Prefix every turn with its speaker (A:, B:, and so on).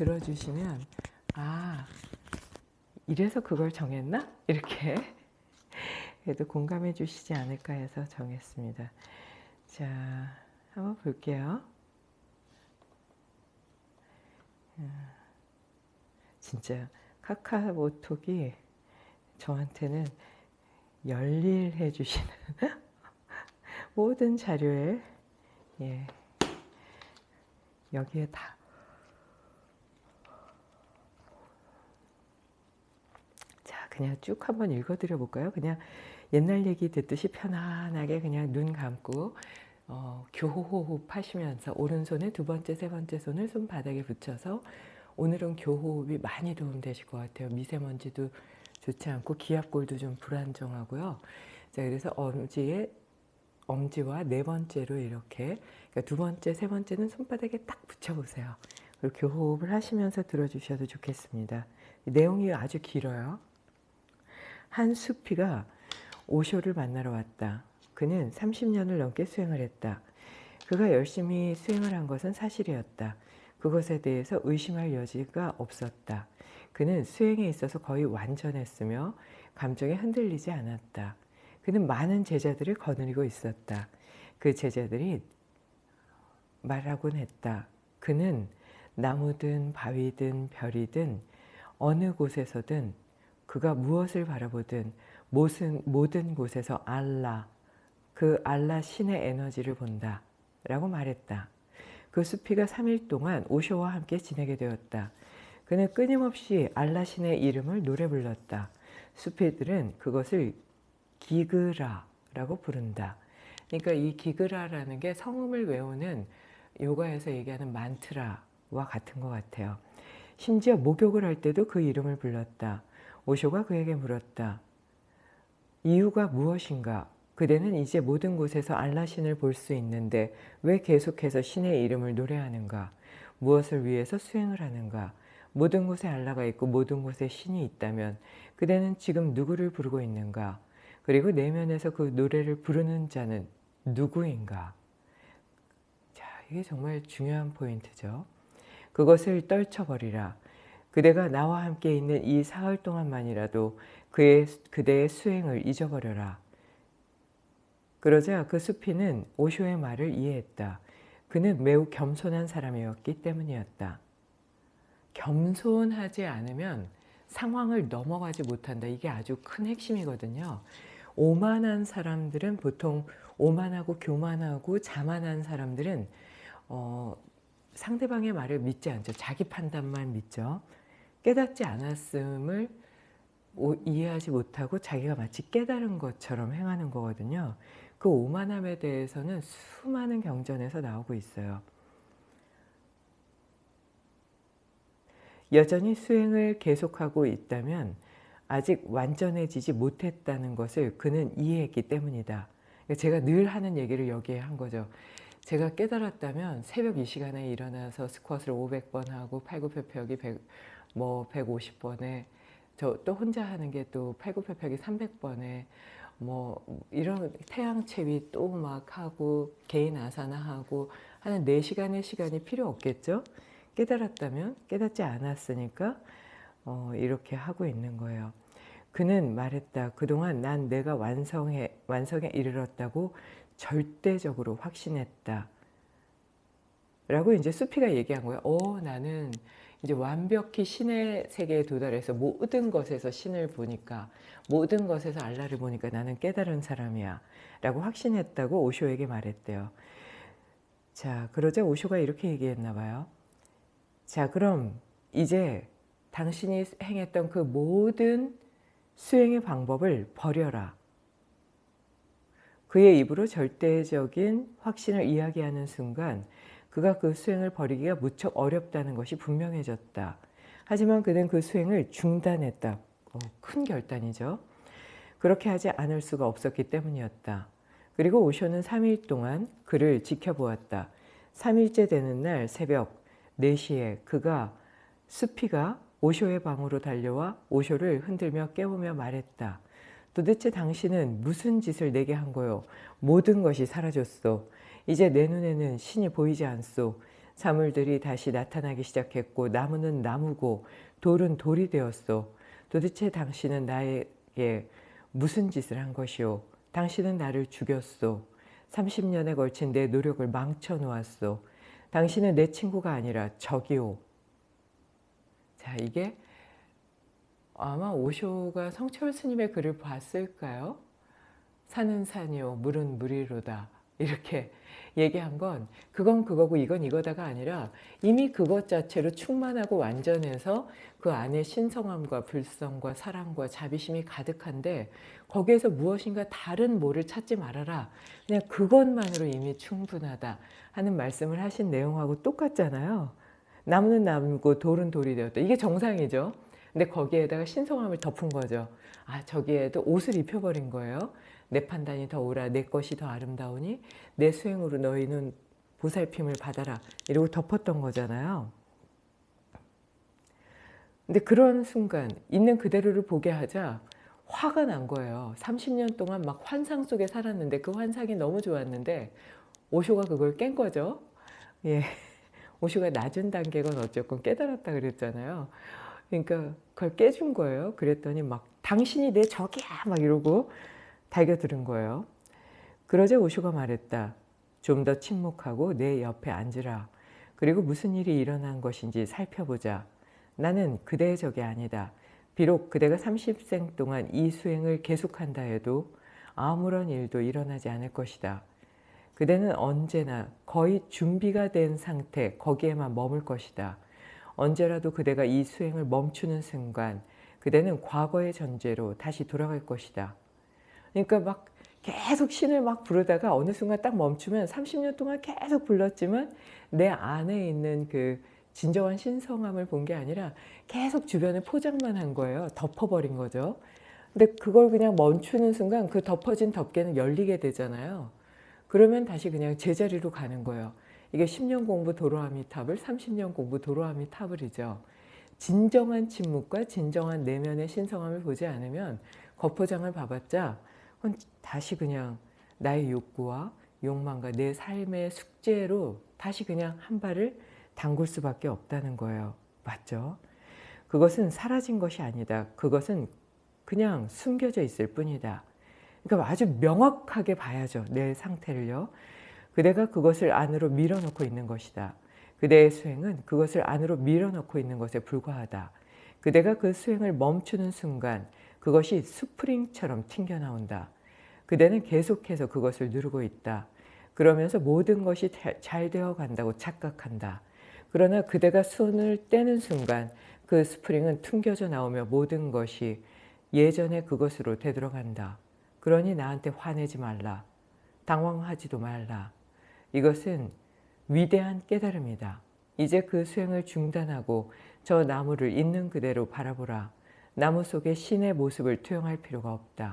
A: 들어주시면 아 이래서 그걸 정했나? 이렇게 그래도 공감해 주시지 않을까 해서 정했습니다. 자, 한번 볼게요. 음, 진짜 카카오톡이 저한테는 열일해 주시는 모든 자료에 예, 여기에 다 자, 그냥 쭉 한번 읽어드려 볼까요? 그냥 옛날 얘기 듣듯이 편안하게 그냥 눈 감고 어, 교호호흡 하시면서 오른손에 두 번째, 세 번째 손을 손바닥에 붙여서 오늘은 교호흡이 많이 도움되실 것 같아요. 미세먼지도 좋지 않고 기압골도 좀 불안정하고요. 자, 그래서 엄지에 엄지와 네 번째로 이렇게 그러니까 두 번째, 세 번째는 손바닥에 딱 붙여보세요. 그리고 교호흡을 하시면서 들어주셔도 좋겠습니다. 내용이 아주 길어요. 한 수피가 오쇼를 만나러 왔다. 그는 30년을 넘게 수행을 했다. 그가 열심히 수행을 한 것은 사실이었다. 그것에 대해서 의심할 여지가 없었다. 그는 수행에 있어서 거의 완전했으며 감정에 흔들리지 않았다. 그는 많은 제자들을 거느리고 있었다. 그 제자들이 말하곤 했다. 그는 나무든 바위든 별이든 어느 곳에서든 그가 무엇을 바라보든 모든, 모든 곳에서 알라, 그 알라 신의 에너지를 본다 라고 말했다. 그 수피가 3일 동안 오쇼와 함께 지내게 되었다. 그는 끊임없이 알라 신의 이름을 노래 불렀다. 수피들은 그것을 기그라라고 부른다. 그러니까 이 기그라라는 게 성음을 외우는 요가에서 얘기하는 만트라와 같은 것 같아요. 심지어 목욕을 할 때도 그 이름을 불렀다. 오쇼가 그에게 물었다. 이유가 무엇인가? 그대는 이제 모든 곳에서 알라신을 볼 수 있는데 왜 계속해서 신의 이름을 노래하는가? 무엇을 위해서 수행을 하는가? 모든 곳에 알라가 있고 모든 곳에 신이 있다면 그대는 지금 누구를 부르고 있는가? 그리고 내면에서 그 노래를 부르는 자는 누구인가? 자, 이게 정말 중요한 포인트죠. 그것을 떨쳐버리라. 그대가 나와 함께 있는 이 사흘 동안만이라도 그의, 그대의 수행을 잊어버려라. 그러자 그 수피는 오쇼의 말을 이해했다. 그는 매우 겸손한 사람이었기 때문이었다. 겸손하지 않으면 상황을 넘어가지 못한다. 이게 아주 큰 핵심이거든요. 오만한 사람들은 보통 오만하고 교만하고 자만한 사람들은 어, 상대방의 말을 믿지 않죠. 자기 판단만 믿죠. 깨닫지 않았음을 이해하지 못하고 자기가 마치 깨달은 것처럼 행하는 거거든요. 그 오만함에 대해서는 수많은 경전에서 나오고 있어요. 여전히 수행을 계속하고 있다면 아직 완전해지지 못했다는 것을 그는 이해했기 때문이다. 제가 늘 하는 얘기를 여기에 한 거죠. 제가 깨달았다면 새벽 이 시간에 일어나서 스쿼트를 500번 하고 팔굽혀펴기 100, 뭐 150번에 저 또 혼자 하는 게 또 팔굽혀펴기 300번에 뭐 이런 태양체위 또 막 하고 개인 아사나 하고 하는 4시간의 시간이 필요 없겠죠? 깨달았다면 깨닫지 않았으니까 어, 이렇게 하고 있는 거예요. 그는 말했다. 그동안 난 내가 완성해, 완성에 이르렀다고 절대적으로 확신했다. 라고 이제 수피가 얘기한 거예요. 어, 나는 이제 완벽히 신의 세계에 도달해서 모든 것에서 신을 보니까 모든 것에서 알라를 보니까 나는 깨달은 사람이야 라고 확신했다고 오쇼에게 말했대요. 자 그러자 오쇼가 이렇게 얘기했나 봐요. 자 그럼 이제 당신이 행했던 그 모든 수행의 방법을 버려라. 그의 입으로 절대적인 확신을 이야기하는 순간 그가 그 수행을 버리기가 무척 어렵다는 것이 분명해졌다. 하지만 그는 그 수행을 중단했다. 어, 큰 결단이죠. 그렇게 하지 않을 수가 없었기 때문이었다. 그리고 오쇼는 3일 동안 그를 지켜보았다. 3일째 되는 날 새벽 4시에 그가 수피가 오쇼의 방으로 달려와 오쇼를 흔들며 깨우며 말했다. 도대체 당신은 무슨 짓을 내게 한 거요? 모든 것이 사라졌소. 이제 내 눈에는 신이 보이지 않소. 사물들이 다시 나타나기 시작했고 나무는 나무고 돌은 돌이 되었소. 도대체 당신은 나에게 무슨 짓을 한 것이오? 당신은 나를 죽였소. 30년에 걸친 내 노력을 망쳐 놓았소. 당신은 내 친구가 아니라 적이오. 자, 이게 아마 오쇼가 성철 스님의 글을 봤을까요? 산은 산이요, 물은 물이로다. 이렇게 얘기한 건 그건 그거고 이건 이거다가 아니라 이미 그것 자체로 충만하고 완전해서 그 안에 신성함과 불성과 사랑과 자비심이 가득한데 거기에서 무엇인가 다른 뭐를 찾지 말아라. 그냥 그것만으로 이미 충분하다 하는 말씀을 하신 내용하고 똑같잖아요. 나무는 나무고 돌은 돌이 되었다. 이게 정상이죠. 근데 거기에다가 신성함을 덮은 거죠. 아 저기에도 옷을 입혀버린 거예요. 내 판단이 더 옳아 내 것이 더 아름다우니 내 수행으로 너희는 보살핌을 받아라 이러고 덮었던 거잖아요. 근데 그런 순간 있는 그대로를 보게 하자 화가 난 거예요. 30년 동안 막 환상 속에 살았는데 그 환상이 너무 좋았는데 오쇼가 그걸 깬 거죠. 예. 오쇼가 낮은 단계건 어쨌건 깨달았다 그랬잖아요. 그러니까 그걸 깨준 거예요. 그랬더니 막 당신이 내 적이야 막 이러고 달겨들은 거예요. 그러자 오쇼가 말했다. 좀 더 침묵하고 내 옆에 앉으라. 그리고 무슨 일이 일어난 것인지 살펴보자. 나는 그대의 적이 아니다. 비록 그대가 30생 동안 이 수행을 계속한다 해도 아무런 일도 일어나지 않을 것이다. 그대는 언제나 거의 준비가 된 상태 거기에만 머물 것이다. 언제라도 그대가 이 수행을 멈추는 순간 그대는 과거의 전제로 다시 돌아갈 것이다. 그러니까 막 계속 신을 막 부르다가 어느 순간 딱 멈추면 30년 동안 계속 불렀지만 내 안에 있는 그 진정한 신성함을 본 게 아니라 계속 주변에 포장만 한 거예요. 덮어버린 거죠. 근데 그걸 그냥 멈추는 순간 그 덮어진 덮개는 열리게 되잖아요. 그러면 다시 그냥 제자리로 가는 거예요. 이게 10년 공부 도로아미 탑을 30년 공부 도로아미 탑을이죠. 진정한 침묵과 진정한 내면의 신성함을 보지 않으면 겉포장을 봐봤자 다시 그냥 나의 욕구와 욕망과 내 삶의 숙제로 다시 그냥 한 발을 담글 수밖에 없다는 거예요. 맞죠? 그것은 사라진 것이 아니다. 그것은 그냥 숨겨져 있을 뿐이다. 그러니까 아주 명확하게 봐야죠. 내 상태를요. 그대가 그것을 안으로 밀어넣고 있는 것이다. 그대의 수행은 그것을 안으로 밀어넣고 있는 것에 불과하다. 그대가 그 수행을 멈추는 순간 그것이 스프링처럼 튕겨나온다. 그대는 계속해서 그것을 누르고 있다. 그러면서 모든 것이 잘 되어 간다고 착각한다. 그러나 그대가 손을 떼는 순간 그 스프링은 튕겨져 나오며 모든 것이 예전의 그것으로 되돌아간다. 그러니 나한테 화내지 말라. 당황하지도 말라. 이것은 위대한 깨달음이다. 이제 그 수행을 중단하고 저 나무를 있는 그대로 바라보라. 나무 속에 신의 모습을 투영할 필요가 없다.